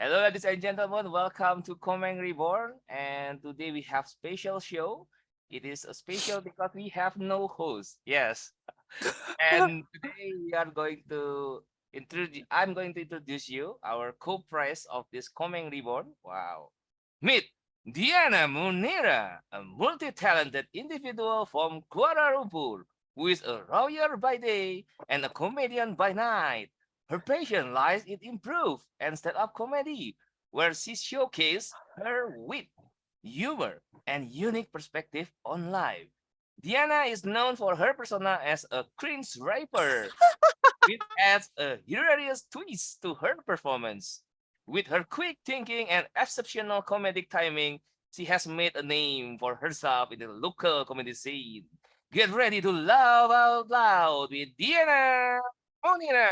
Hello, ladies and gentlemen. Welcome to Komeng Reborn. And today we have special show. It is a special because we have no host. Yes. and today we are going to introduce. I'm going to introduce you our co-prize of this Komeng Reborn. Wow. Meet Diana Munira, a multi-talented individual from Kuala Lumpur, who is a lawyer by day and a comedian by night. Her passion lies in improv and stand-up comedy, where she showcases her wit, humor, and unique perspective on life. Diana is known for her persona as a cringe rapper, which adds a hilarious twist to her performance. With her quick thinking and exceptional comedic timing, she has made a name for herself in the local comedy scene. Get ready to laugh out loud with Diana Monina.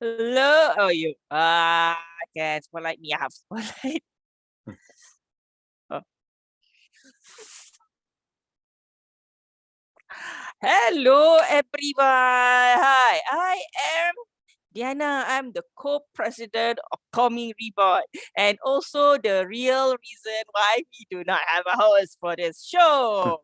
Hello. Oh, you. Ah, can spotlight me. I have spotlight. oh. Hello, everyone. Hi, I am Diana. I'm the co-president of Komeng Reborn and also the real reason why we do not have a host for this show.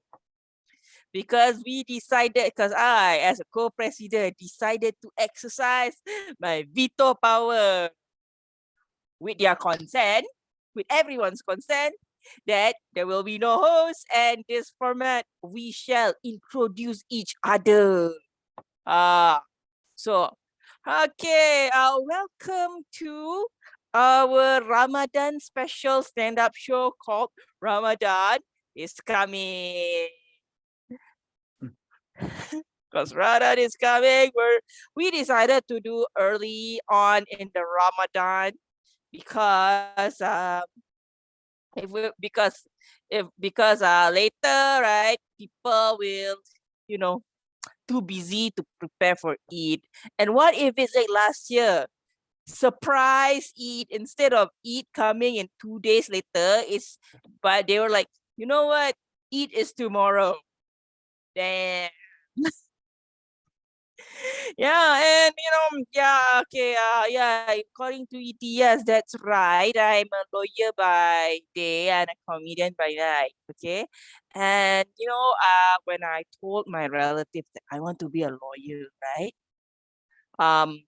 because we decided, because I, as a co-president, decided to exercise my veto power with their consent, with everyone's consent, that there will be no host and this format we shall introduce each other uh so okay uh welcome to our ramadan special stand-up show called ramadan is coming. Because ramadan is coming we're we decided to do early on in the ramadan because um if we because if because uh later right people will you know too busy to prepare for Eid and what if it's like last year surprise Eid instead of Eid coming in two days later is but they were like you know what? Eid is tomorrow. Damn yeah, and you know, yeah, okay, uh, yeah, according to ETS, that's right. I'm a lawyer by day and a comedian by night. Okay, and you know, uh, when I told my relatives that I want to be a lawyer, right? Um,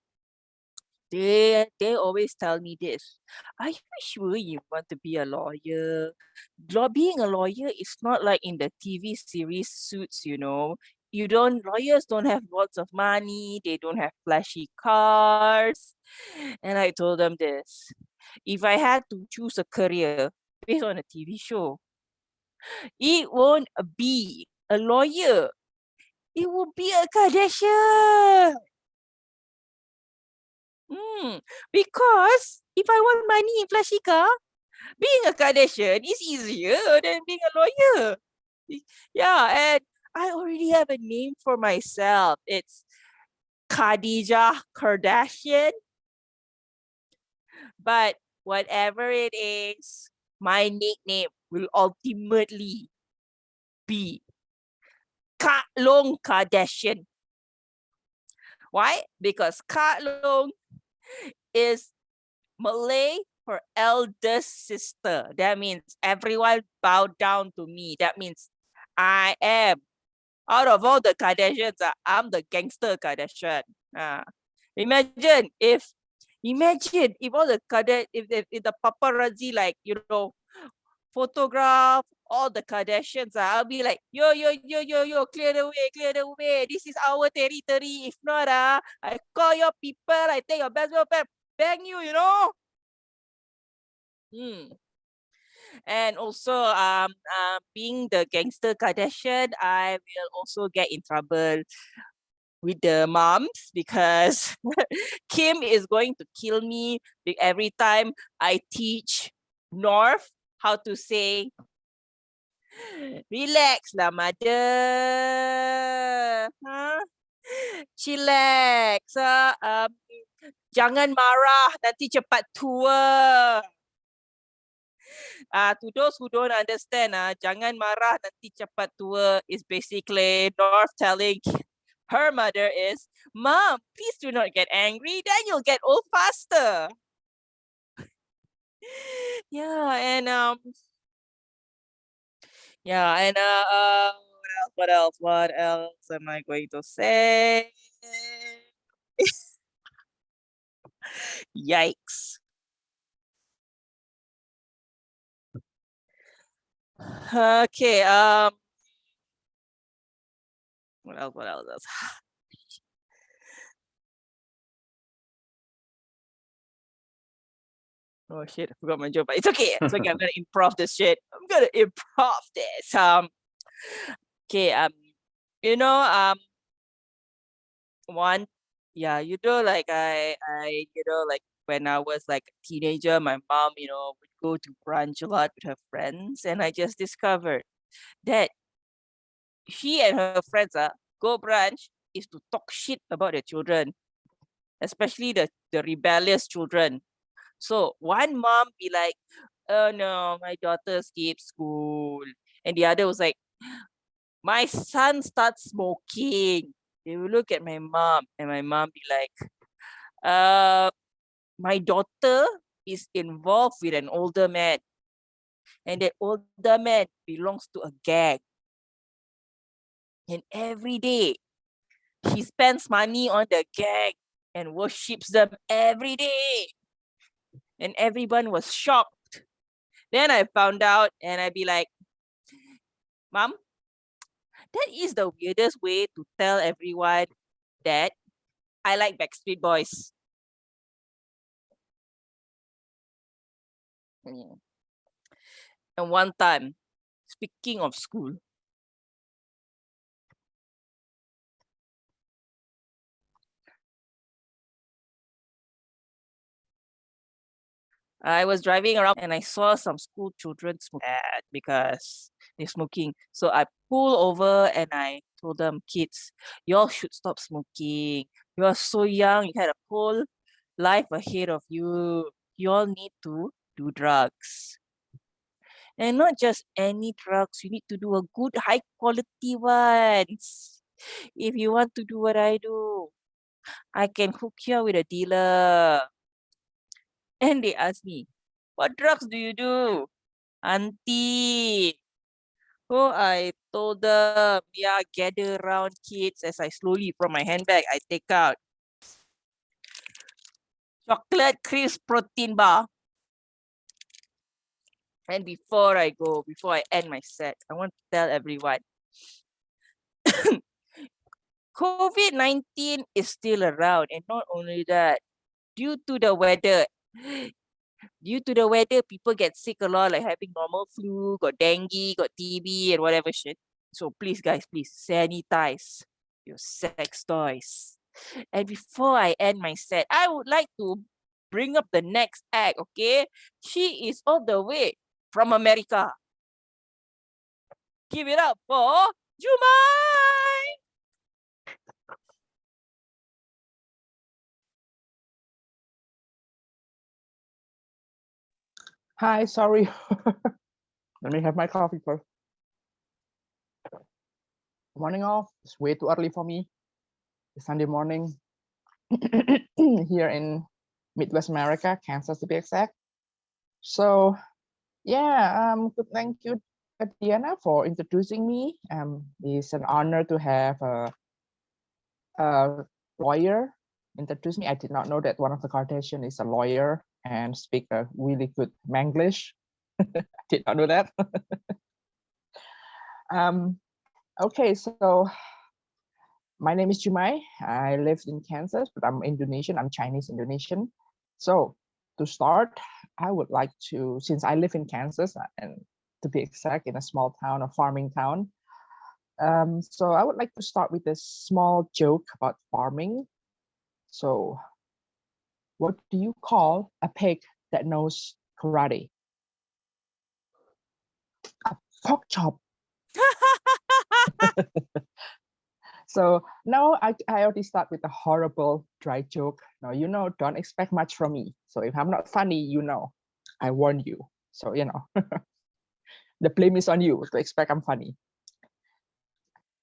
they they always tell me this. Are you sure you want to be a lawyer? Law being a lawyer is not like in the TV series Suits, you know you don't lawyers don't have lots of money they don't have flashy cars and i told them this if i had to choose a career based on a tv show it won't be a lawyer it will be a kardashian Hmm, because if I want money in flashy car, being a Kardashian is easier than being a lawyer. Yeah, and I already have a name for myself. It's Khadija Kardashian. But whatever it is, my nickname will ultimately be Kak Long Kardashian. Why? Because Kak Long is Malay for eldest sister. That means everyone bow down to me. That means I am out of all the Kardashians, uh, I'm the gangster Kardashian. Uh, imagine if, imagine if all the Kardashian, if, if, if the paparazzi like, you know, photograph all the Kardashians, uh, I'll be like, yo, yo, yo, yo, yo, clear the way, clear the way. This is our territory. If not, uh, I call your people, I take your best bang you, you know? Hmm and also um uh, being the gangster Kardashian, I will also get in trouble with the moms because Kim is going to kill me every time I teach North how to say relax lah mother huh? chillax uh, um, jangan marah nanti cepat tua uh, to those who don't understand, uh, jangan marah nanti cepat tua is basically North telling Her mother is, Mom, please do not get angry, then you'll get old faster. yeah, and um yeah, and uh, uh what else? What else? What else am I going to say? Yikes. Okay, um what else? What else? Oh shit, I forgot my joke, but it's okay. It's okay. I'm gonna improv this shit. I'm gonna improv this. Um okay, um you know, um one yeah, you know, like I I you know, like when I was like a teenager, my mom, you know, go to brunch a lot with her friends, and I just discovered that she and her friends uh, go brunch is to talk shit about their children, especially the, the rebellious children. So one mom be like, oh no, my daughter skipped school. And the other was like, my son starts smoking. They will look at my mom and my mom be like, uh, my daughter is involved with an older man. And that older man belongs to a gang. And every day, she spends money on the gang and worships them every day. And everyone was shocked. Then I found out and I'd be like, Mom, that is the weirdest way to tell everyone that I like Backstreet Boys. And one time, speaking of school, I was driving around and I saw some school children smoke because they're smoking. So I pulled over and I told them, kids, y'all should stop smoking. You are so young, you had a whole life ahead of you. You all need to do drugs. And not just any drugs, you need to do a good high quality ones. If you want to do what I do, I can hook you with a dealer. And they ask me, what drugs do you do? Auntie. So I told them, yeah, gather around kids as I slowly from my handbag, I take out chocolate crisp protein bar. And before I go, before I end my set, I want to tell everyone, COVID-19 is still around. And not only that, due to the weather, due to the weather, people get sick a lot, like having normal flu, got dengue, got TB, and whatever shit. So please, guys, please sanitize your sex toys. And before I end my set, I would like to bring up the next act, okay? She is all the way from America. Give it up for Jumai! Hi, sorry. Let me have my coffee first. Morning all. It's way too early for me. It's Sunday morning here in Midwest America, Kansas to be exact. So yeah, um, good. Thank you, Diana, for introducing me. Um, it's an honor to have a, a lawyer introduce me. I did not know that one of the Kardashian is a lawyer and speak a really good Manglish. I did not know that. um, okay, so my name is Jumai. I live in Kansas, but I'm Indonesian. I'm Chinese Indonesian. So to start, I would like to, since I live in Kansas uh, and to be exact, in a small town, a farming town. Um, so I would like to start with a small joke about farming. So what do you call a pig that knows karate? A pork chop. So now I, I already start with a horrible dry joke. Now, you know, don't expect much from me. So if I'm not funny, you know, I warn you. So, you know, the blame is on you to expect I'm funny.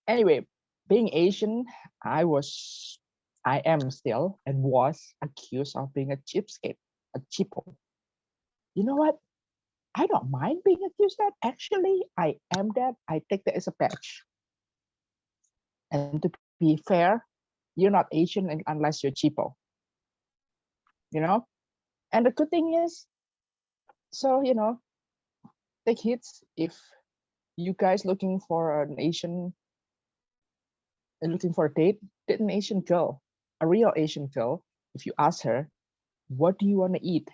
Anyway, being Asian, I was, I am still and was accused of being a cheapskate, a cheapo. You know what? I don't mind being accused that. Actually, I am that. I take that as a badge. And to be fair, you're not Asian unless you're cheapo. You know? And the good thing is, so you know, take hits if you guys looking for an Asian and looking for a date, date an Asian girl, a real Asian girl. If you ask her, what do you want to eat?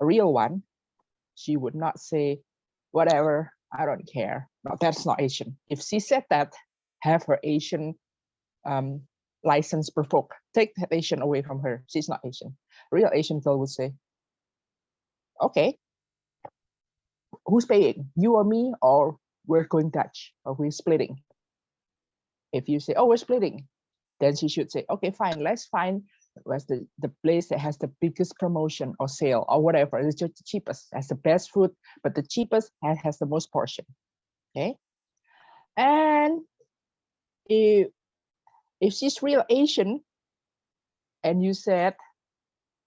A real one, she would not say, whatever, I don't care. No, that's not Asian. If she said that, have her Asian um, license revoked. Take that Asian away from her. She's not Asian. Real Asian girl would say, okay, who's paying? You or me, or we're going Dutch, or we're splitting. If you say, oh, we're splitting, then she should say, okay, fine, let's find where's the, the place that has the biggest promotion or sale or whatever. It's just the cheapest, has the best food, but the cheapest has, has the most portion. Okay. And if if she's real Asian and you said,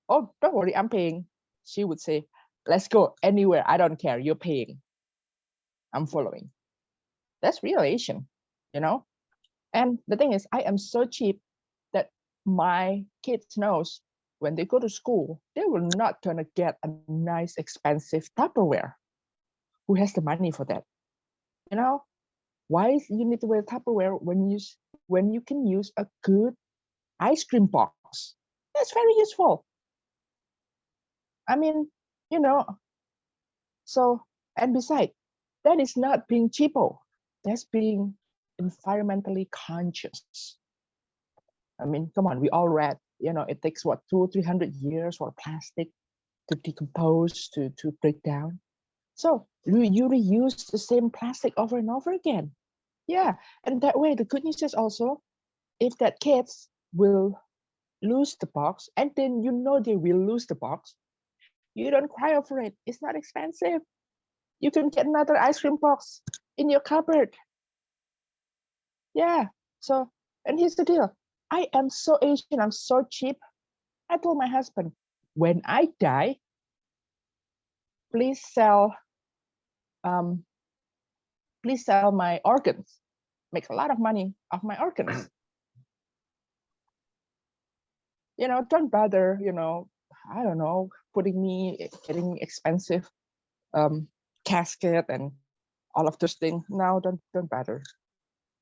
Oh, don't worry, I'm paying, she would say, Let's go anywhere. I don't care. You're paying. I'm following. That's real Asian, you know? And the thing is, I am so cheap that my kids knows when they go to school, they will not gonna get a nice expensive Tupperware. Who has the money for that? You know, why is you need to wear Tupperware when you when you can use a good ice cream box? That's very useful. I mean, you know, so and besides, that is not being cheapo. That's being environmentally conscious. I mean, come on, we all read, you know, it takes what two, three hundred years for plastic to decompose, to to break down. So you, reuse the same plastic over and over again. Yeah, and that way the good news is also if that kids will lose the box, and then you know they will lose the box, you don't cry over it. It's not expensive. You can get another ice cream box in your cupboard. Yeah. So, and here's the deal. I am so Asian. I'm so cheap. I told my husband, when I die, please sell, um, please sell my organs. Make a lot of money off my organs. you know, don't bother. You know, I don't know, putting me getting expensive um casket and all of those things. No, don't don't bother.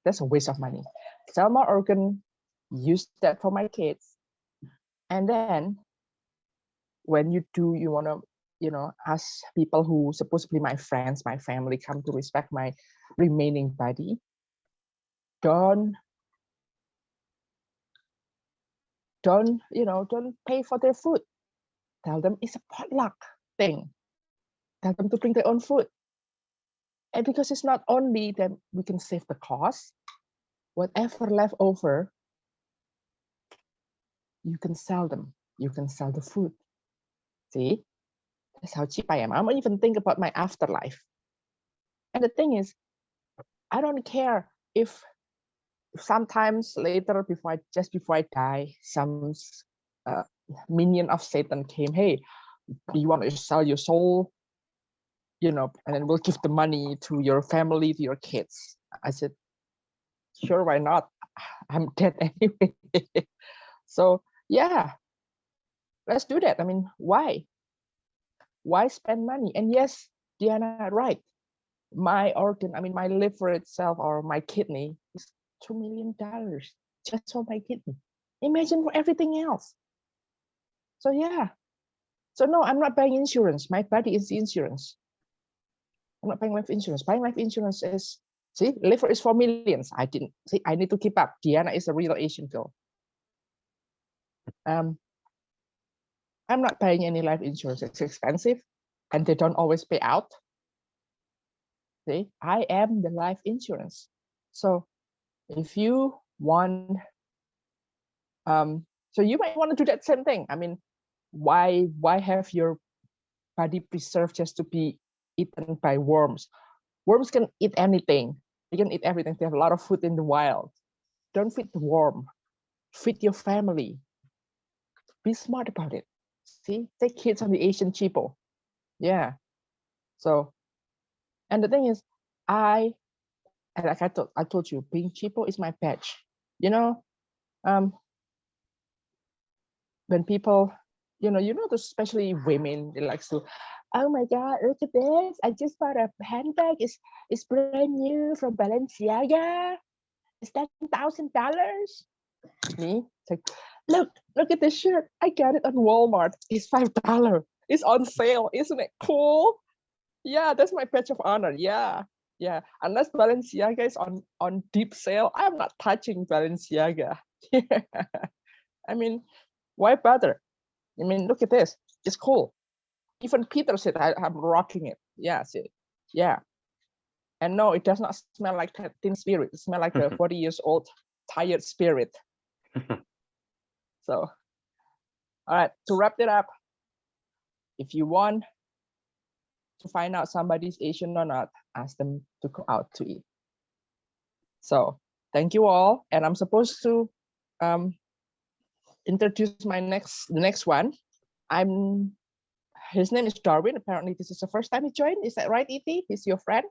That's a waste of money. Sell my organ, use that for my kids, and then when you do, you wanna, you know, ask people who supposedly my friends, my family, come to respect my remaining body. Don't don't you know don't pay for their food. Tell them it's a potluck thing. Tell them to bring their own food. And because it's not only that we can save the cost. Whatever left over you can sell them. You can sell the food. See that's how cheap i am. I don't even think about my afterlife. And the thing is i don't care if sometimes later before I, just before i die some uh, minion of satan came hey do you want to sell your soul? You know and then we'll give the money to your family to your kids. I said sure why not? I'm dead anyway. So yeah. Let's do that. I mean why why spend money? And yes diana right. My organ i mean my liver itself or my kidney is two million dollars just for my kidney. Imagine for everything else. So yeah. So no i'm not buying insurance. My body is insurance. I'm not buying life insurance. Buying life insurance is see liver is for millions. I didn't see i need to keep up. Diana is a real asian girl. Um i'm not buying any life insurance. It's expensive and they don't always pay out. See i am the life insurance. So if you want um so you might want to do that same thing. I mean why why have your body preserved just to be eaten by worms? Worms can eat anything. They can eat everything. They have a lot of food in the wild. Don't feed the worm. Feed your family. Be smart about it. See, take kids on the Asian cheapo. Yeah. So, and the thing is, I, and like I told, I told you, being cheapo is my patch. You know, um, when people, you know, you know, especially women, they like to, oh my God, look at this! I just bought a handbag. It's it's brand new from Balenciaga. It's ten thousand dollars. Me, it's like, look, look at this shirt. I got it on Walmart. It's five dollar. It's on sale. Isn't it cool? Yeah, that's my patch of honor. Yeah, yeah. Unless Balenciaga is on on deep sale, I'm not touching Balenciaga. Yeah. I mean, why bother? I mean, look at this. It's cool. Even Peter said I, I'm rocking it. Yeah, see, yeah. And no, it does not smell like that teen spirit. It smells like a 40 years old tired spirit. So, all right, to wrap it up, if you want to find out somebody's Asian or not, ask them to go out to eat. So thank you all. And I'm supposed to um, introduce my next, the next one. I'm, his name is Darwin. Apparently this is the first time he joined. Is that right, E.T.? He's your friend?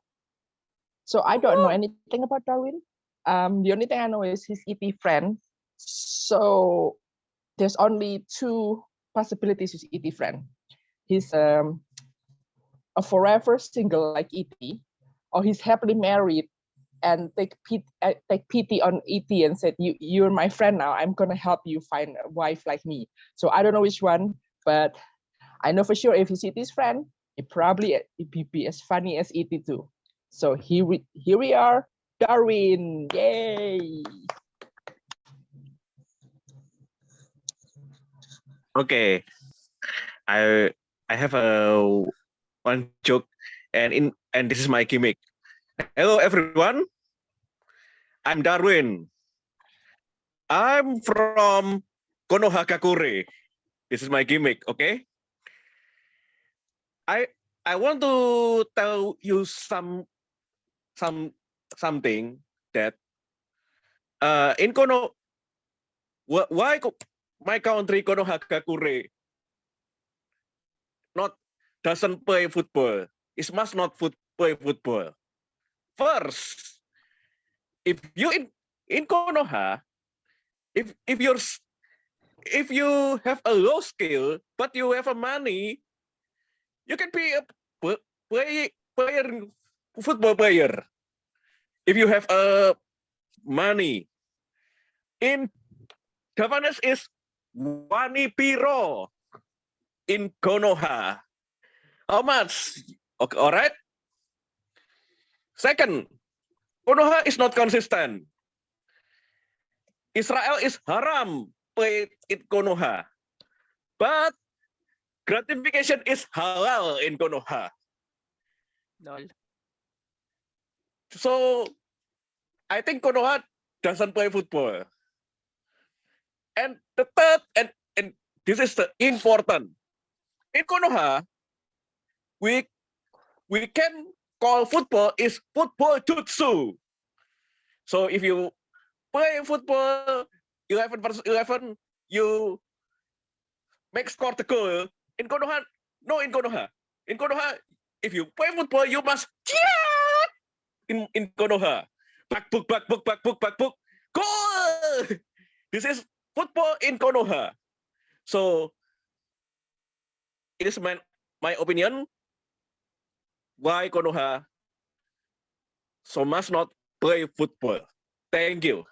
So I don't know anything about Darwin. Um, the only thing I know is he's E.T. friend. So there's only two possibilities with ET friend. He's um, a forever single like ET, or he's happily married and take pity, uh, take pity on ET and said, "You you're my friend now. I'm gonna help you find a wife like me." So I don't know which one, but I know for sure if he's ET's friend, it probably it be, be as funny as ET too. So here we here we are, Darwin! Yay! Okay, I I have a one joke, and in and this is my gimmick. Hello everyone, I'm Darwin. I'm from Konohagakure. This is my gimmick. Okay. I I want to tell you some some something that uh in Kono wh- why my country Konohagakure not doesn't play football. It must not foot, play football. First, if you in in Konoha, if if you're if you have a low skill but you have a money, you can be a play player football player. If you have a money, in Japanese is Wani Piro in Konoha. How much? Okay, all right. Second, Konoha is not consistent. Israel is haram play in Konoha. But gratification is halal in Konoha. Lol. So I think Konoha doesn't play football. And the third, and, and this is the important. In Konoha, we we can call football is football jutsu. So if you play football 11 versus 11, you make score the goal. In Konoha, no in Konoha. In Konoha, if you play football, you must cheer in, in Konoha. Back book, back book, back book, back book. Goal! This is football in Konoha. So it is my, my opinion why Konoha so must not play football. Thank you.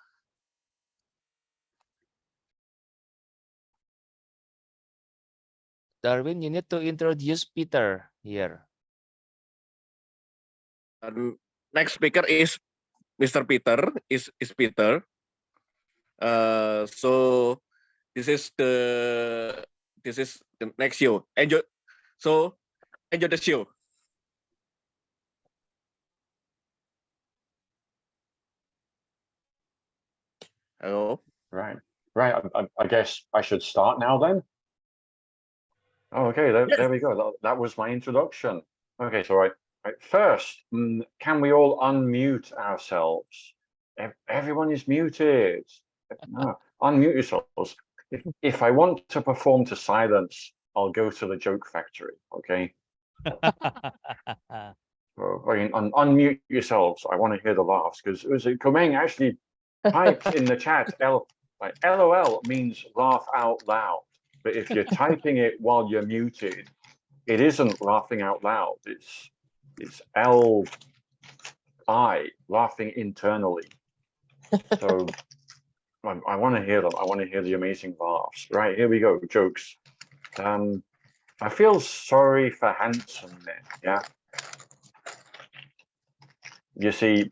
Darwin, you need to introduce Peter here. And next speaker is Mr. Peter. Is is Peter. Uh, so this is the this is the next show. Enjoy. So enjoy the show. Hello. Right, right. I, I, I guess I should start now then. Oh, okay, there, there we go. That, that was my introduction. Okay, so right, right. First, mm, can we all unmute ourselves? ev- everyone is muted. No, unmute yourselves. If, if I want to perform to silence, I'll go to the joke factory, okay? So, I mean, un- unmute yourselves. I want to hear the laughs because it was uh, Komeng actually typed in the chat. L like LOL means laugh out loud, but if you're typing it while you're muted, it isn't laughing out loud. It's it's L I laughing internally. So I, I want to hear them. I want to hear the amazing laughs. Right here we go. Jokes. Um, I feel sorry for handsome men. Yeah. You see,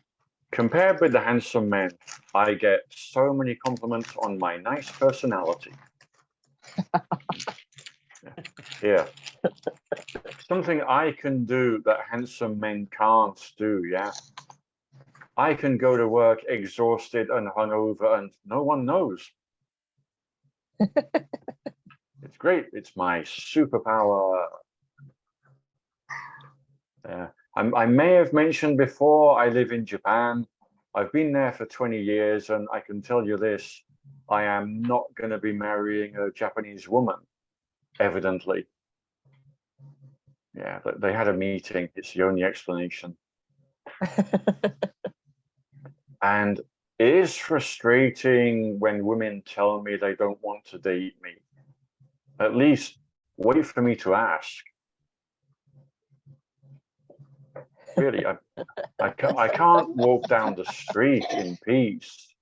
compared with the handsome men, I get so many compliments on my nice personality. Yeah. Something I can do that handsome men can't do, yeah. I can go to work exhausted and hungover and no one knows. It's great. It's my superpower. Yeah. I'm, I may have mentioned before, I live in Japan. I've been there for 20 years and I can tell you this, I am not going to be marrying a Japanese woman, evidently. Yeah, but they had a meeting. It's the only explanation. And it is frustrating when women tell me they don't want to date me. At least wait for me to ask. Really, I, I, ca- I can't walk down the street in peace.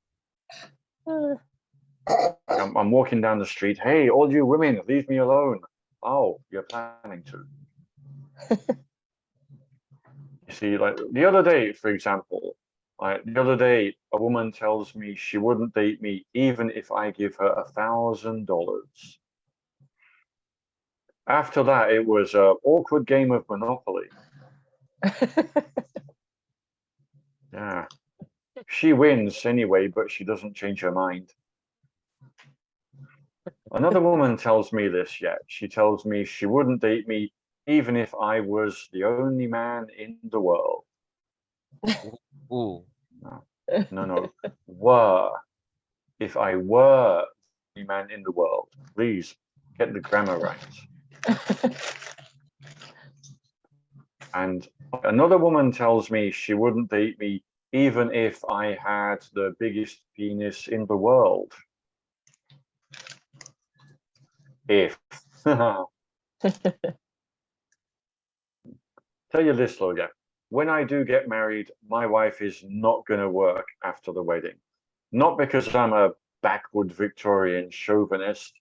I'm, I'm walking down the street. Hey, all you women, leave me alone. Oh, you're planning to. You see, like the other day, for example, like the other day, a woman tells me she wouldn't date me even if I give her a thousand dollars. After that, it was a awkward game of Monopoly. Yeah. She wins anyway, but she doesn't change her mind. Another woman tells me this yet. She tells me she wouldn't date me even if I was the only man in the world. Ooh. No, no, were. If I were the man in the world, please get the grammar right. And another woman tells me she wouldn't date me even if I had the biggest penis in the world. If. Tell you this, Logan. When I do get married, my wife is not going to work after the wedding. Not because I'm a backward Victorian chauvinist.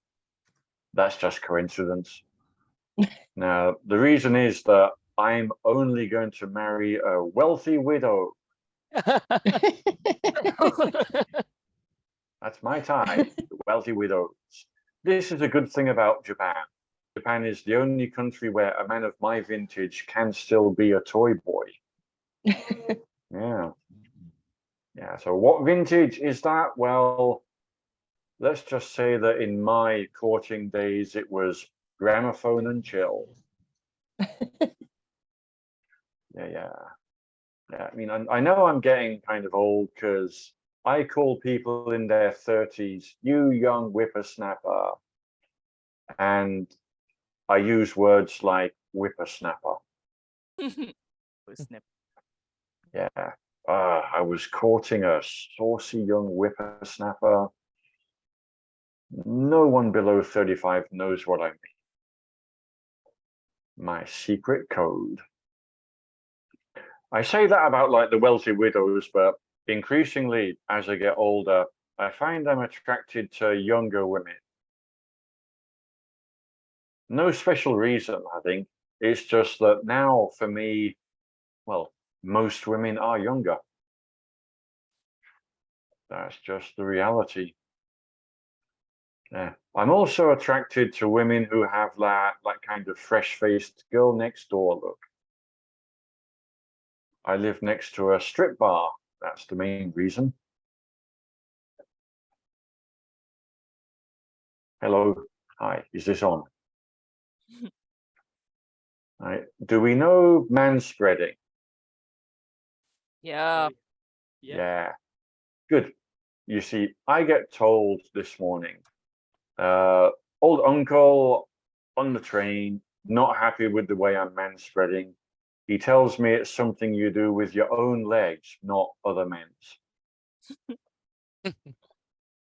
That's just coincidence. now, the reason is that I'm only going to marry a wealthy widow. That's my type, wealthy widows. This is a good thing about Japan. Japan is the only country where a man of my vintage can still be a toy boy. Yeah. Yeah. So what vintage is that? Well, let's just say that in my courting days, it was gramophone and chill. yeah, yeah. Yeah, I mean, I, I know I'm getting kind of old because I call people in their 30s, you young whippersnapper. And I use words like whippersnapper. Snap. Yeah. Uh, I was courting a saucy young whippersnapper. No one below 35 knows what I mean. My secret code. I say that about like the wealthy widows, but increasingly as I get older, I find I'm attracted to younger women. No special reason, I think. It's just that now for me, well, most women are younger. That's just the reality. Yeah. I'm also attracted to women who have that, that kind of fresh-faced girl next door look. I live next to a strip bar. That's the main reason. Hello. Hi. Is this on? Right. Do we know manspreading? Yeah. Yeah. Yeah. Good. You see, I get told this morning, uh, old uncle on the train, not happy with the way I'm man spreading. He tells me it's something you do with your own legs, not other men's.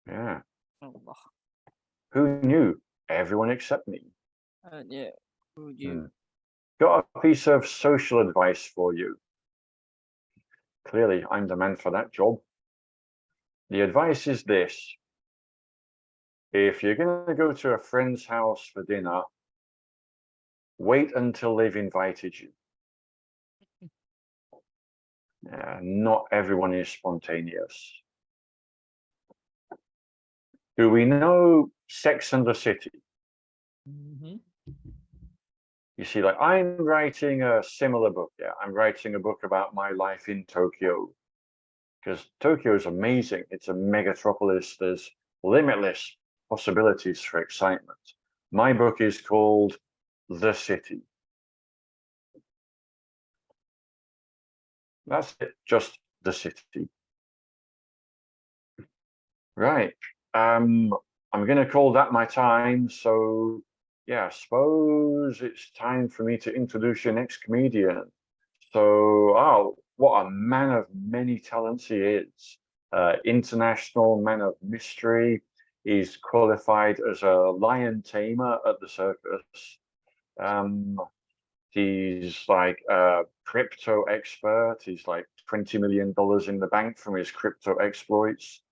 yeah. Allah. Who knew? Everyone except me. Uh, yeah. Oh, yeah. Hmm. Got a piece of social advice for you. Clearly, I'm the man for that job. The advice is this. If you're going to go to a friend's house for dinner, wait until they've invited you. Uh, not everyone is spontaneous. Do we know Sex and the City? Mhm. You see, like I'm writing a similar book. Yeah, I'm writing a book about my life in Tokyo. Because Tokyo is amazing. It's a megatropolis. There's limitless possibilities for excitement. My book is called The City. That's it, just the city. Right. Um, I'm going to call that my time. So, yeah, I suppose it's time for me to introduce your next comedian. So, oh, what a man of many talents he is. Uh, international man of mystery. He's qualified as a lion tamer at the circus. Um, he's like a crypto expert. He's like $20 million in the bank from his crypto exploits.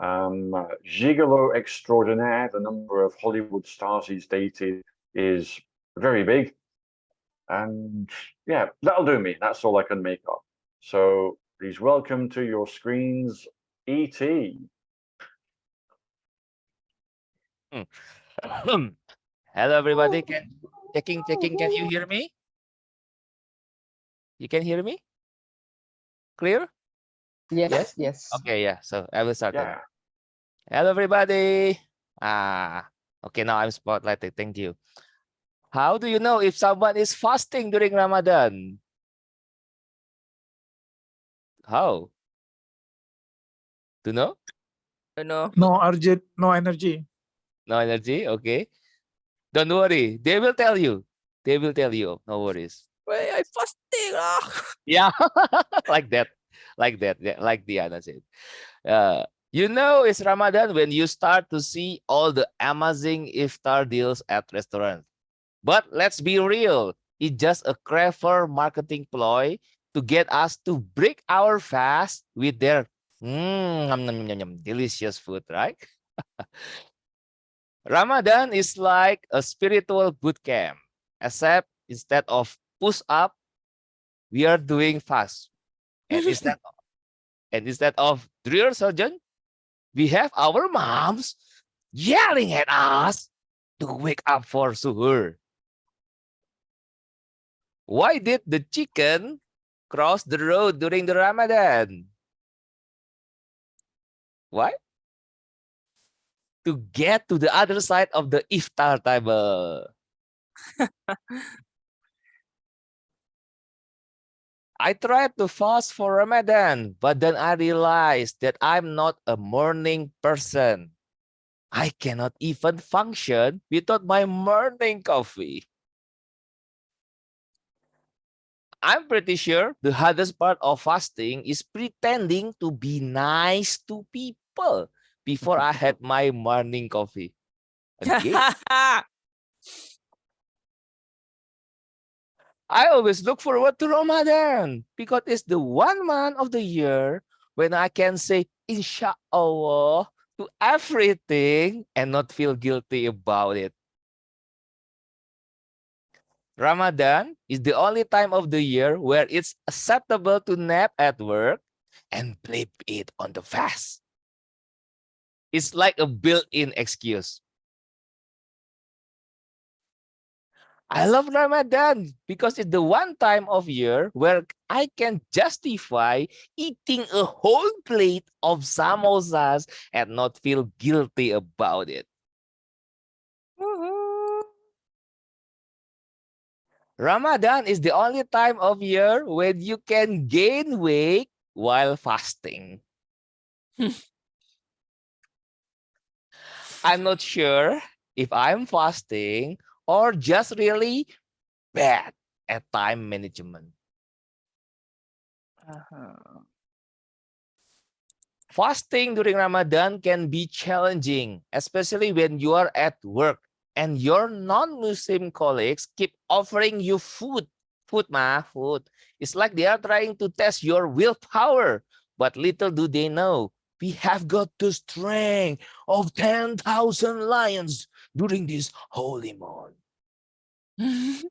Um, gigolo extraordinaire, the number of Hollywood stars he's dated is very big. And yeah, that'll do me. That's all I can make up. So please welcome to your screens, E.T. Hello, everybody. Can checking, checking. Can you hear me? You can hear me? Clear? Yes, Yes? yes. Okay, yeah. So I will start. then. Yeah. Hello, everybody. Ah, okay. Now I'm spotlighted. Thank you. How do you know if someone is fasting during Ramadan? How? Do you know? You know. No urgent, no energy. No energy. Okay. Don't worry. They will tell you. They will tell you. No worries. Wait, I fasting lah. Yeah, like that, like that, like Diana said. Uh, you know, it's Ramadan when you start to see all the amazing iftar deals at restaurants. But let's be real, it's just a clever marketing ploy to get us to break our fast with their mm, yum, yum, delicious food, right? Ramadan is like a spiritual boot camp, except instead of push up, we are doing fast. And instead of, and instead of drill sergeant, we have our moms yelling at us to wake up for suhoor. Why did the chicken cross the road during the Ramadan? Why? To get to the other side of the iftar table. I tried to fast for Ramadan, but then I realized that I'm not a morning person. I cannot even function without my morning coffee. I'm pretty sure the hardest part of fasting is pretending to be nice to people before I had my morning coffee. Again, I always look forward to Ramadan because it's the one month of the year when I can say Inshallah to everything and not feel guilty about it. Ramadan is the only time of the year where it's acceptable to nap at work and blame it on the fast. It's like a built-in excuse. I love Ramadan because it's the one time of year where I can justify eating a whole plate of samosas and not feel guilty about it. Mm-hmm. Ramadan is the only time of year when you can gain weight while fasting. I'm not sure if I'm fasting or just really bad at time management. Uh-huh. Fasting during Ramadan can be challenging, especially when you are at work and your non-Muslim colleagues keep offering you food. Food, ma, food. It's like they are trying to test your willpower. But little do they know, we have got the strength of 10,000 lions during this holy month.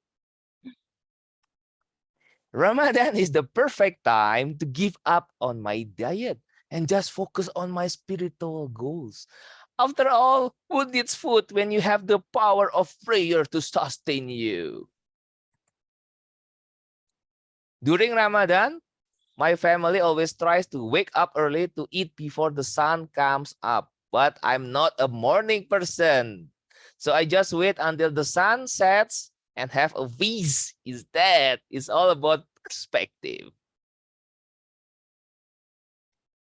Ramadan is the perfect time to give up on my diet and just focus on my spiritual goals. After all, who needs food when you have the power of prayer to sustain you? During Ramadan, my family always tries to wake up early to eat before the sun comes up, but I'm not a morning person. So I just wait until the sun sets and have a feast that It's all about perspective.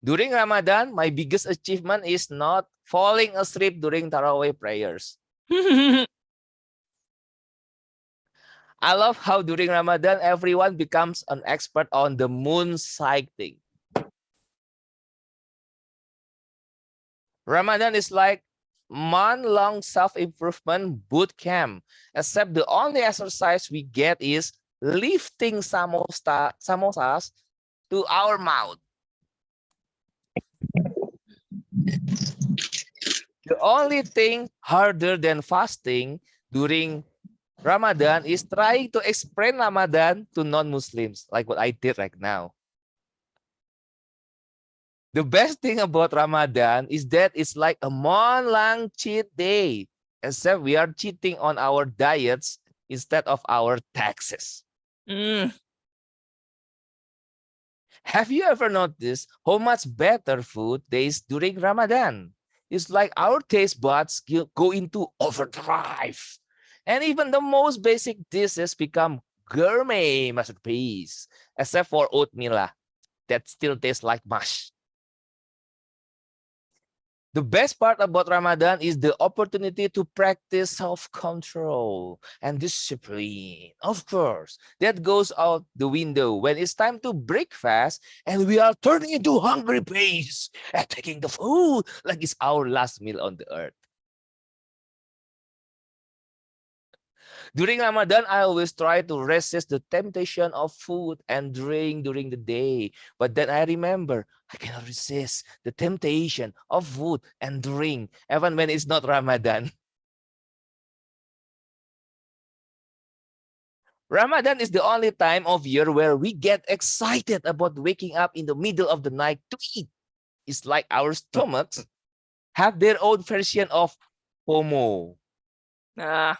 During Ramadan, my biggest achievement is not falling asleep during Tarawih prayers. I love how during Ramadan, everyone becomes an expert on the moon sighting. Ramadan is like month-long self-improvement boot camp, except the only exercise we get is lifting samosa, samosas to our mouth. The only thing harder than fasting during Ramadan is trying to explain Ramadan to non-Muslims, like what I did right now. The best thing about Ramadan is that it's like a month-long cheat day, except we are cheating on our diets instead of our taxes. Mm. Have you ever noticed how much better food tastes during Ramadan? It's like our taste buds go into overdrive. And even the most basic dishes become gourmet masterpiece, except for oatmeal that still tastes like mush. The best part about Ramadan is the opportunity to practice self-control and discipline. Of course, that goes out the window when it's time to break fast and we are turning into hungry beasts and taking the food like it's our last meal on the earth. During Ramadan, I always try to resist the temptation of food and drink during the day. But then I remember I cannot resist the temptation of food and drink, even when it's not Ramadan. Ramadan is the only time of year where we get excited about waking up in the middle of the night to eat. It's like our stomachs have their own version of FOMO. Ah,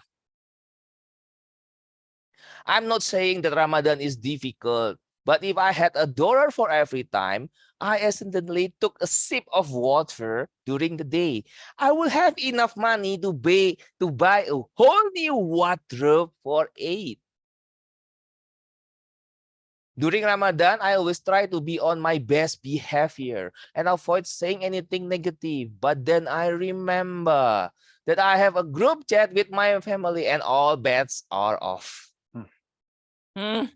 I'm not saying that Ramadan is difficult, but if I had a dollar for every time I accidentally took a sip of water during the day, I will have enough money to buy to buy a whole new wardrobe for eight. During Ramadan, I always try to be on my best behavior and avoid saying anything negative. But then I remember that I have a group chat with my family and all bets are off. Mm.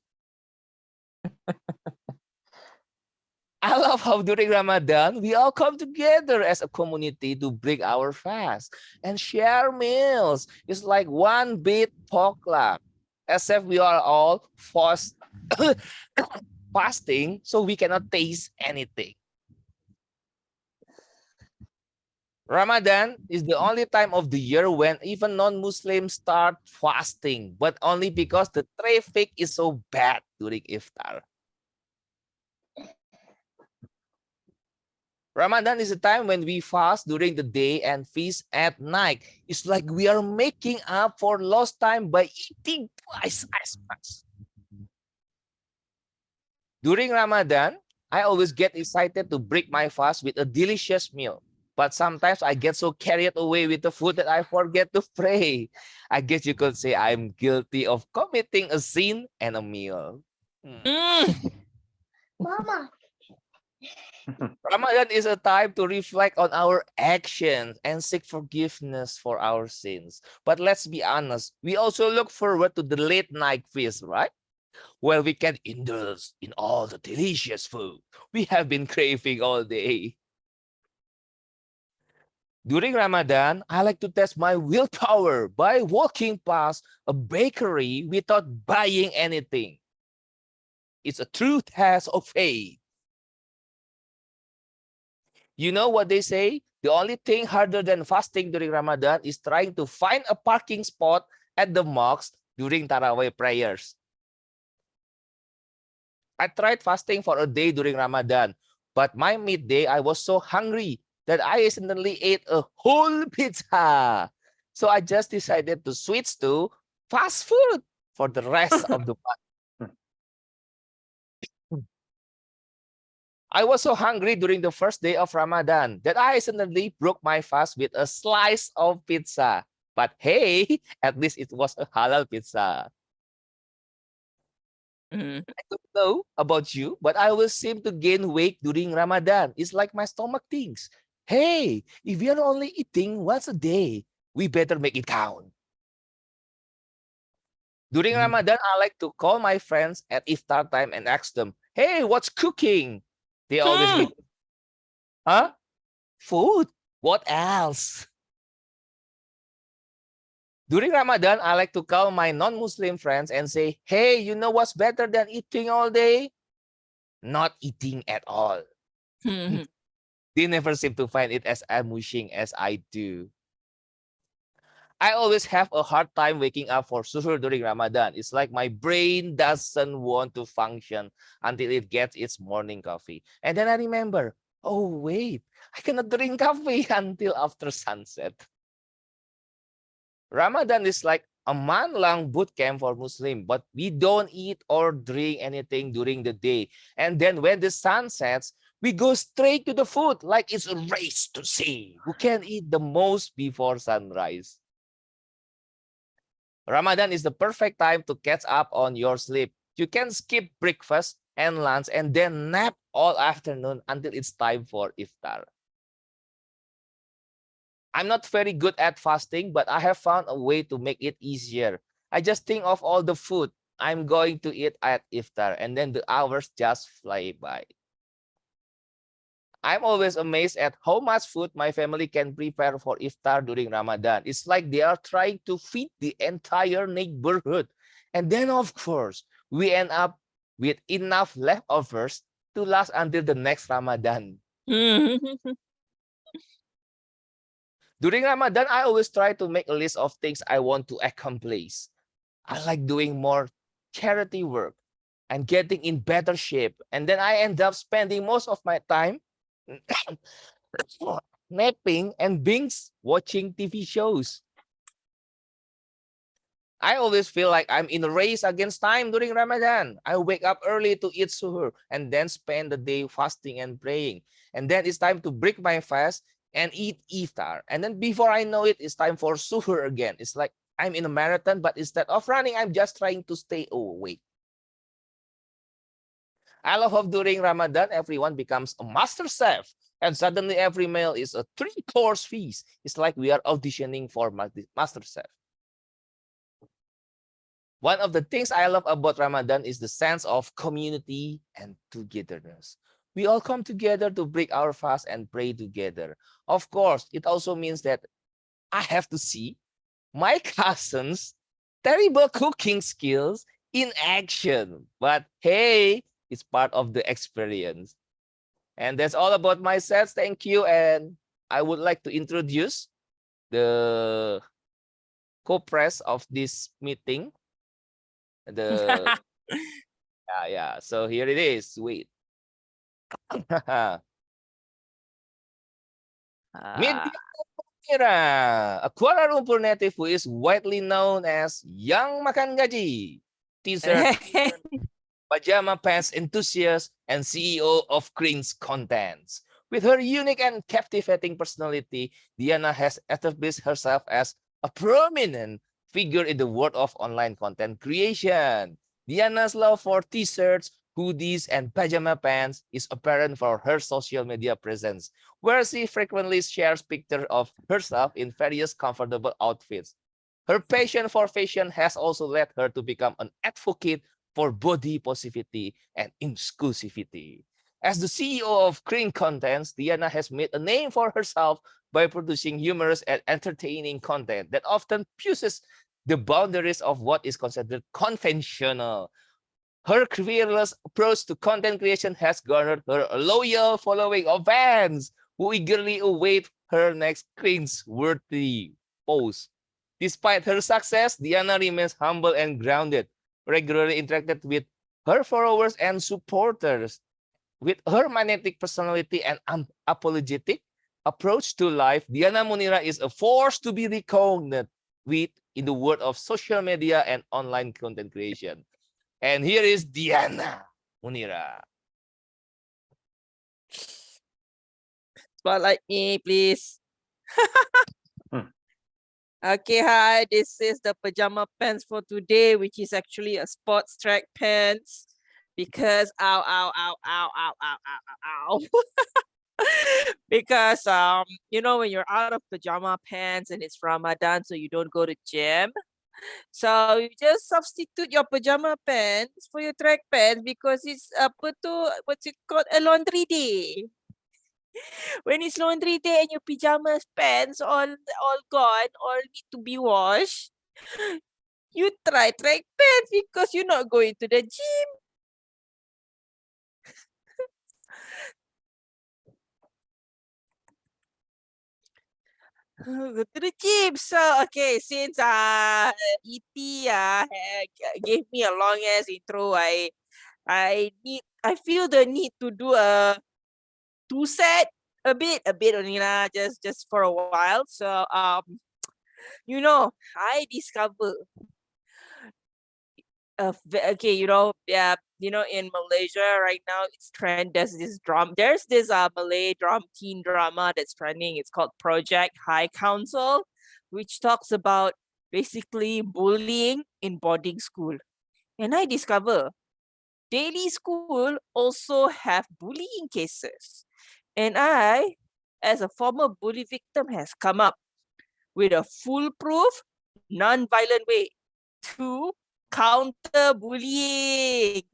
I love how during Ramadan, we all come together as a community to break our fast and share meals. It's like one big potluck, except we are all fast, fasting, so we cannot taste anything. Ramadan is the only time of the year when even non-Muslims start fasting, but only because the traffic is so bad during iftar. Ramadan is a time when we fast during the day and feast at night. It's like we are making up for lost time by eating twice as much. During Ramadan, I always get excited to break my fast with a delicious meal. But sometimes I get so carried away with the food that I forget to pray. I guess you could say I'm guilty of committing a sin and a meal. Mm. Mama, Ramadan is a time to reflect on our actions and seek forgiveness for our sins. But let's be honest, we also look forward to the late night feast, right? Where we can indulge in all the delicious food we have been craving all day. During Ramadan, I like to test my willpower by walking past a bakery without buying anything. It's a true test of faith. You know what they say? The only thing harder than fasting during Ramadan is trying to find a parking spot at the mosque during Tarawih prayers. I tried fasting for a day during Ramadan, but my midday, I was so hungry that I accidentally ate a whole pizza. So I just decided to switch to fast food for the rest of the month. I was so hungry during the first day of Ramadan that I accidentally broke my fast with a slice of pizza. But hey, at least it was a halal pizza. Mhm. I don't know about you, but I will seem to gain weight during Ramadan. It's like my stomach thinks, hey, if we are only eating once a day, we better make it count. During Mm. Ramadan, I like to call my friends at iftar time and ask them, hey, what's cooking? They always Hmm. give, huh? Food? What else? During Ramadan, I like to call my non-Muslim friends and say, hey, you know what's better than eating all day? Not eating at all. They never seem to find it as amusing as I do. I always have a hard time waking up for suhoor during Ramadan. It's like my brain doesn't want to function until it gets its morning coffee. And then I remember, oh, wait, I cannot drink coffee until after sunset. Ramadan is like a month-long boot camp for Muslim, but we don't eat or drink anything during the day. And then when the sun sets, we go straight to the food like it's a race to see who can eat the most before sunrise. Ramadan is the perfect time to catch up on your sleep. You can skip breakfast and lunch and then nap all afternoon until it's time for iftar. I'm not very good at fasting, but I have found a way to make it easier. I just think of all the food I'm going to eat at iftar and then the hours just fly by. I'm always amazed at how much food my family can prepare for iftar during Ramadan. It's like they are trying to feed the entire neighborhood. And then, of course, we end up with enough leftovers to last until the next Ramadan. During Ramadan, I always try to make a list of things I want to accomplish. I like doing more charity work and getting in better shape. And then I end up spending most of my time napping and binge watching TV shows. I always feel like I'm in a race against time during Ramadan. I wake up early to eat suhoor and then spend the day fasting and praying. And then it's time to break my fast and eat iftar. And then before I know it, it's time for suhoor again. It's like I'm in a marathon, but instead of running, I'm just trying to stay awake. I love how during Ramadan, everyone becomes a master chef. And suddenly every meal is a three-course feast. It's like we are auditioning for ma- master chef. One of the things I love about Ramadan is the sense of community and togetherness. We all come together to break our fast and pray together. Of course, it also means that I have to see my cousin's terrible cooking skills in action. But hey, it's part of the experience. And that's all about myself. Thank you. And I would like to introduce the co-press of this meeting. The yeah, yeah. So here it is. Wait. Meet Ah. Mira, a Kuala Lumpur native who is widely known as Young Makan Gaji, teaser, pajama pants enthusiast, and CEO of Cringe Contents. With her unique and captivating personality, Diana has established herself as a prominent figure in the world of online content creation. Diana's love for t-shirts, hoodies, and pajama pants is apparent for her social media presence, where she frequently shares pictures of herself in various comfortable outfits. Her passion for fashion has also led her to become an advocate for body positivity and inclusivity. As the CEO of Green Contents, Diana has made a name for herself by producing humorous and entertaining content that often pushes the boundaries of what is considered conventional. Her fearless approach to content creation has garnered her a loyal following of fans who eagerly await her next cringe-worthy post. Despite her success, Diana remains humble and grounded, regularly interacted with her followers and supporters. With her magnetic personality and unapologetic approach to life, Diana Munira is a force to be reckoned with in the world of social media and online content creation. And here is Diana Munira. Spotlight me, please. Okay, hi, this is the pajama pants for today, which is actually a sports track pants because ow, ow, ow, ow, ow, ow, ow, ow. because, um, you know, when you're out of pajama pants and it's Ramadan, so you don't go to gym, so you just substitute your pajama pants for your track pants because it's uh, apa to, what's it called, a laundry day. when it's laundry day and your pajamas pants all all gone all need to be washed you try track pants because you're not going to the gym. Go to the gym. So okay since uh et uh gave me a long ass intro i i need i feel the need to do a two set a bit a bit only lah just just for a while. So um you know i discover uh, okay you know yeah you know in malaysia right now it's trend there's this drum there's this uh malay drum teen drama that's trending. It's called project high council which talks about basically bullying in boarding school. And i discover daily school also have bullying cases and I, as a former bully victim, has come up with a foolproof, non-violent way to counter bullying.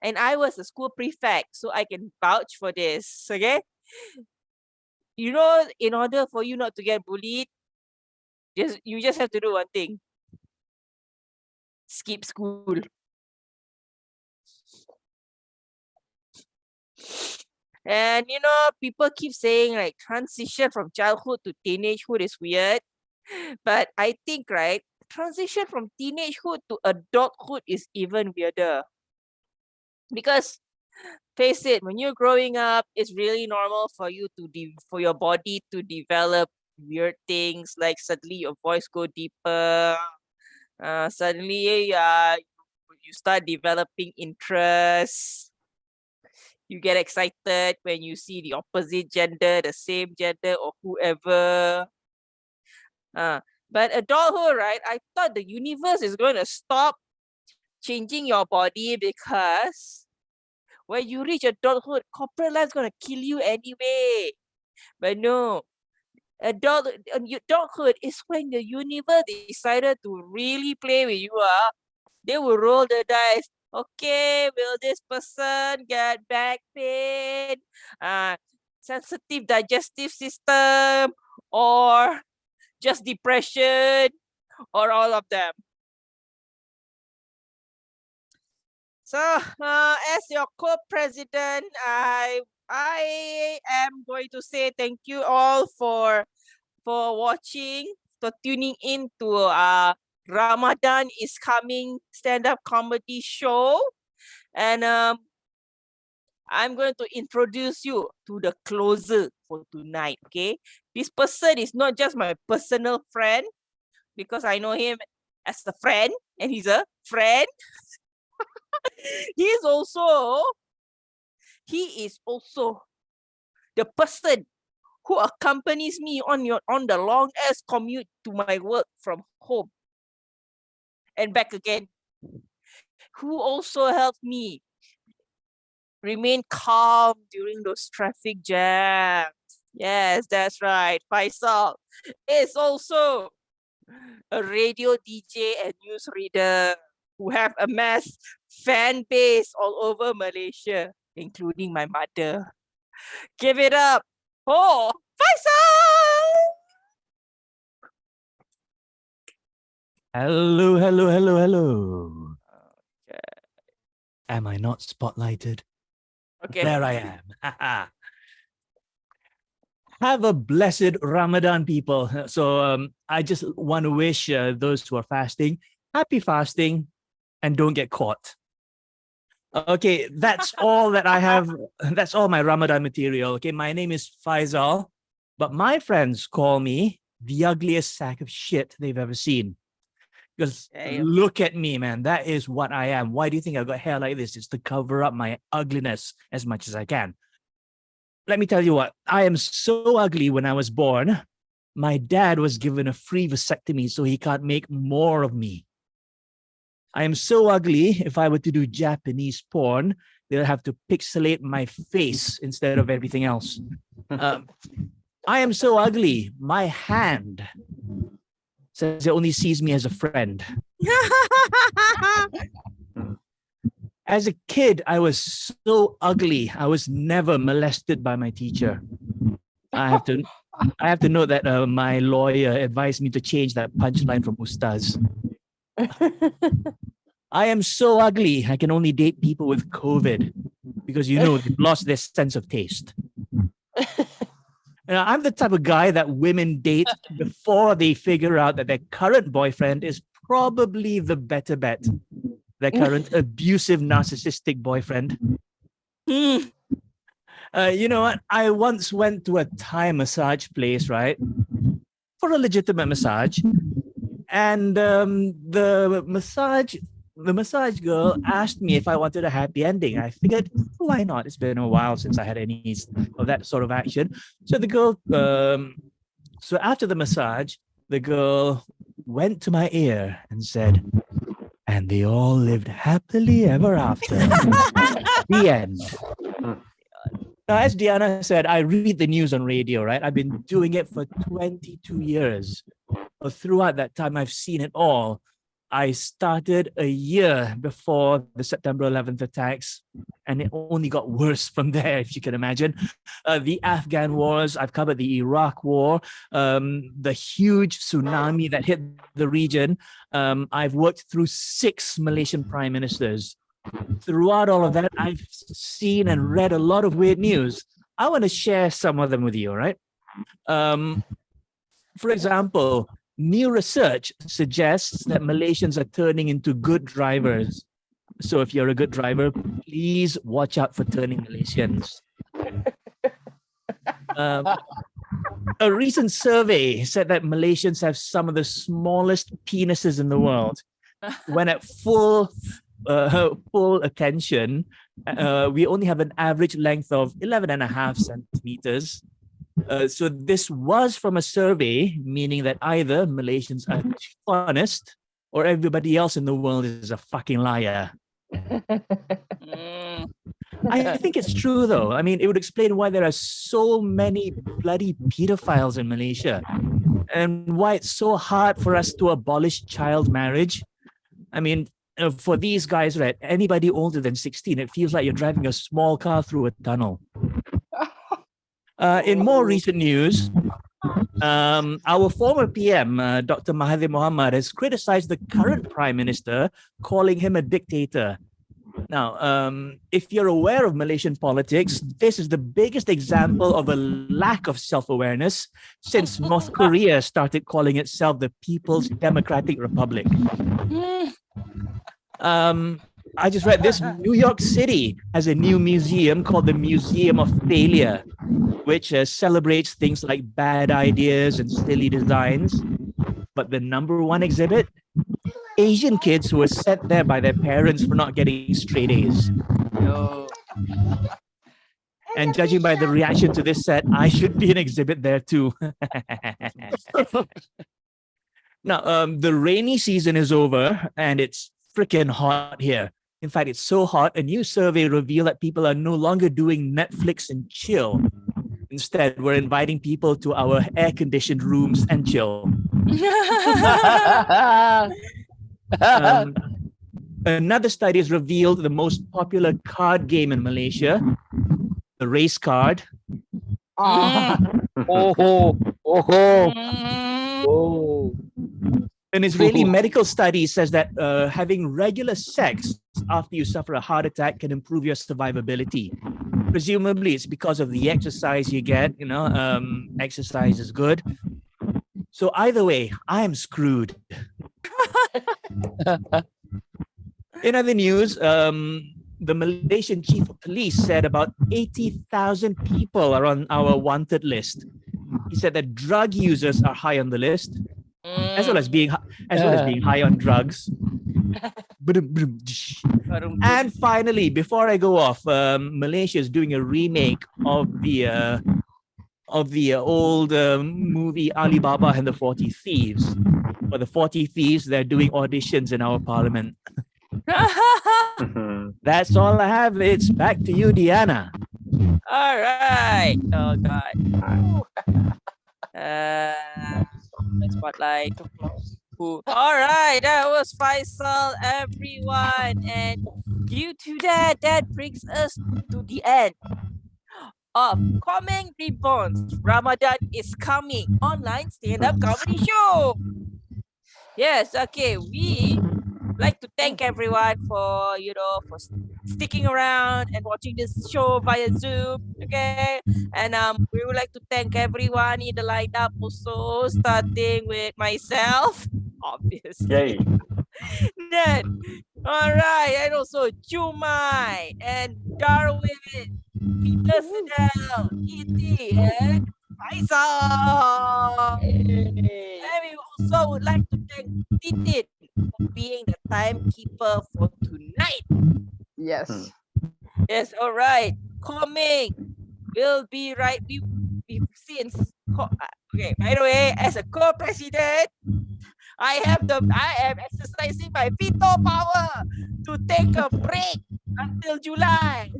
And I was a school prefect, so I can vouch for this, okay? You know, in order for you not to get bullied, just you just have to do one thing. Skip school. And you know, people keep saying like transition from childhood to teenagehood is weird. But I think, right, transition from teenagehood to adulthood is even weirder. Because face it, when you're growing up, it's really normal for you to de- for your body to develop weird things like suddenly your voice go deeper. Uh, suddenly uh, you start developing interests you get excited when you see the opposite gender, the same gender, or whoever. Uh, but adulthood, right? I thought the universe is going to stop changing your body because when you reach adulthood, corporate life is going to kill you anyway. But no, adult adulthood is when the universe decided to really play with you. Uh, they will roll the dice okay, will this person get back pain, uh, sensitive digestive system, or just depression, or all of them? So, uh, as your co-president, I I am going to say thank you all for for watching, for tuning in to uh Ramadan is coming stand-up comedy show. And um, I'm going to introduce you to the closer for tonight, okay? This person is not just my personal friend because I know him as a friend and he's a friend. he is also, he is also the person who accompanies me on your on the long ass commute to my work from home and back again, who also helped me remain calm during those traffic jams. Yes, that's right. Faisal is also a radio DJ and newsreader who have amassed fan base all over Malaysia, including my mother. Give it up for Faisal! Hello, hello, hello, hello. Okay. Am I not spotlighted? Okay. There I am. Have a blessed Ramadan, people. So um, I just want to wish uh, those who are fasting happy fasting and don't get caught. Okay, that's all that I have. That's all my Ramadan material. Okay, my name is Faisal, but my friends call me the ugliest sack of shit they've ever seen. Because Damn. look at me, man. That is what I am. Why do you think I've got hair like this? It's to cover up my ugliness as much as I can. Let me tell you what, I am so ugly when I was born. My dad was given a free vasectomy so he can't make more of me. I am so ugly, if I were to do Japanese porn, they'll have to pixelate my face instead of everything else. Um, I am so ugly, my hand says it only sees me as a friend. As a kid, I was so ugly. I was never molested by my teacher. I have to, I have to note that uh, my lawyer advised me to change that punchline from Ustaz. I am so ugly. I can only date people with COVID because you know they've lost their sense of taste. And I'm the type of guy that women date before they figure out that their current boyfriend is probably the better bet. Their current abusive, narcissistic boyfriend. Hmm. Uh, you know what? I once went to a Thai massage place, right? For a legitimate massage. And um, the massage the massage girl asked me if I wanted a happy ending. I figured, why not? It's been a while since I had any of that sort of action. So the girl, um, so after the massage, the girl went to my ear and said, and they all lived happily ever after. the end. Now, as Diana said, I read the news on radio, right? I've been doing it for 22 years. But throughout that time, I've seen it all. I started a year before the September 11th attacks, and it only got worse from there, if you can imagine. Uh, the Afghan wars, I've covered the Iraq war, um, the huge tsunami that hit the region. Um, I've worked through six Malaysian prime ministers. Throughout all of that, I've seen and read a lot of weird news. I want to share some of them with you, all right? Um, for example, new research suggests that Malaysians are turning into good drivers. So if you're a good driver, please watch out for turning Malaysians. Um, a recent survey said that Malaysians have some of the smallest penises in the world. When at full uh, full attention, uh, we only have an average length of 11 and a half centimeters. Uh, so this was from a survey, meaning that either Malaysians are too honest or everybody else in the world is a fucking liar. I think it's true though. I mean, it would explain why there are so many bloody pedophiles in Malaysia and why it's so hard for us to abolish child marriage. I mean, uh, for these guys, right, anybody older than 16, it feels like you're driving a small car through a tunnel. Uh, in more recent news, um, our former PM, uh, Dr. Mahathir Mohamad, has criticized the current prime minister, calling him a dictator. Now, um, if you're aware of Malaysian politics, this is the biggest example of a lack of self-awareness since North Korea started calling itself the People's Democratic Republic. Mm. Um, I just read this New York City has a new museum called the Museum of Failure, which uh, celebrates things like bad ideas and silly designs. But the number one exhibit, Asian kids who were sent there by their parents for not getting straight A's. Yo. And judging by the reaction to this set, I should be an exhibit there too. now, um, the rainy season is over and it's freaking hot here. In fact, it's so hot, a new survey revealed that people are no longer doing Netflix and chill. Instead, we're inviting people to our air-conditioned rooms and chill. Um, another study has revealed the most popular card game in Malaysia, the race card. Ah, Oh, oh, oh, Mm, oh. An Israeli medical study says that uh, having regular sex after you suffer a heart attack can improve your survivability. Presumably, it's because of the exercise you get. You know, um, exercise is good. So either way, I am screwed. In other news, um, the Malaysian chief of police said about 80,000 people are on our wanted list. He said that drug users are high on the list, as well as being hi- as well as being high on drugs. Badum, badum, dish. mm. and finally, before I go off, um, Malaysia is doing a remake of the uh, of the uh, old um, movie Alibaba and the Forty Thieves. For the Forty Thieves, they're doing auditions in our parliament. That's all I have. It's back to you, Diana. All right. Oh God. Uh, Mm-hmm. spotlight. All right. That was Faisal, everyone, and due to that, that brings us to the end of Komeng Reborn's. Ramadan is coming online stand-up comedy show. Yes. Okay. We like to thank everyone for you know for sticking around and watching this show via Zoom. Okay, and um, we would like to thank everyone in the lineup also, starting with myself, obviously. Yay. Then, all right, and also Jumai and Darwin, Peter Sedel, E.T. and Faisal. And we also would like to thank Titit for being the timekeeper for tonight. yes. Hmm. Yes, all right. Coming. We'll be right. We, we since co- uh, okay. By the way, as a co-president, I have the I am exercising my veto power to take a break until July.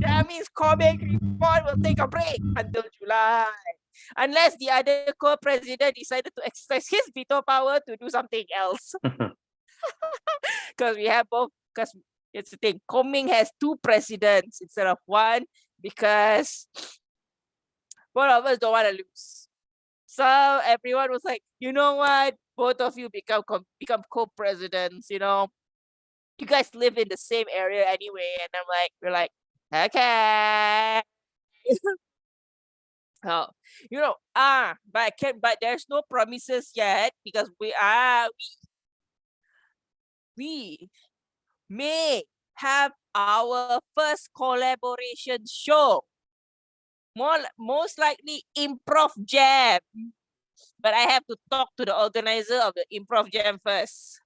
That means Komeng Reborn will take a break until July. Unless the other co-president decided to exercise his veto power to do something else. Because we have both because it's the thing. Komeng has two presidents instead of one because both of us don't want to lose. So everyone was like, you know what? Both of you become co- become co-presidents. You know, you guys live in the same area anyway, and I'm like, we're like, okay. Oh, you know, ah, but I can't but there's no promises yet because we are we we may have our first collaboration show. More most likely improv jam. But I have to talk to the organizer of the improv jam first.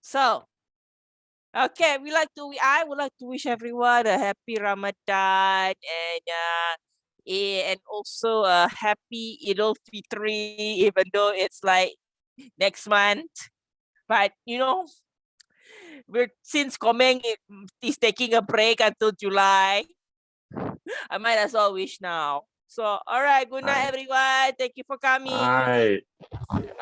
So okay, we like to I would like to wish everyone a happy Ramadan and uh eh, and also a happy Idul Fitri, even though it's like next month. But you know, we're since Komeng i- mm, is taking a break until July. I might as well wish now. So all right, good night everyone. Thank you for coming. Right.